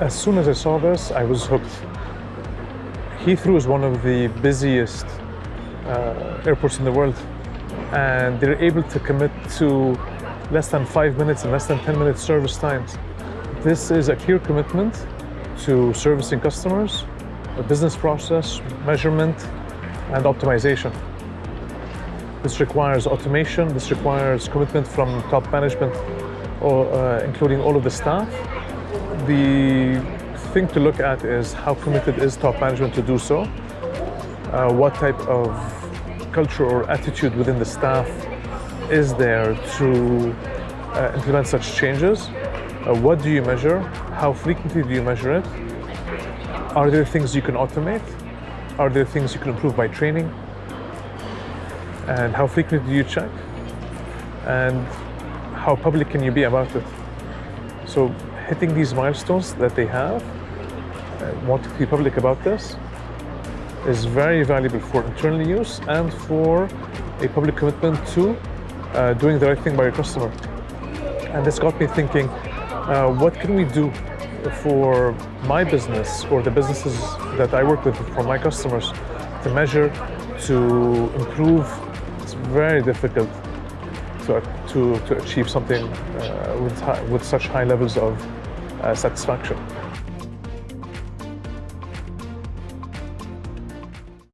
As soon as I saw this, I was hooked. Heathrow is one of the busiest uh, airports in the world, and they're able to commit to less than five minutes and less than 10 minute service times. This is a clear commitment to servicing customers, a business process, measurement, and optimization. This requires automation, this requires commitment from top management, or, uh, including all of the staff. The thing to look at is how committed is top management to do so, uh, what type of culture or attitude within the staff is there to uh, implement such changes. Uh, what do you measure? How frequently do you measure it? Are there things you can automate? Are there things you can improve by training? And how frequently do you check? And how public can you be about it? So hitting these milestones that they have, uh, wanting to be public about this, is very valuable for internal use and for a public commitment to uh, doing the right thing by your customer. And this got me thinking, uh, what can we do for my business or the businesses that I work with for my customers to measure, to improve? It's very difficult to, to, to achieve something uh, with, with such high levels of uh, satisfaction.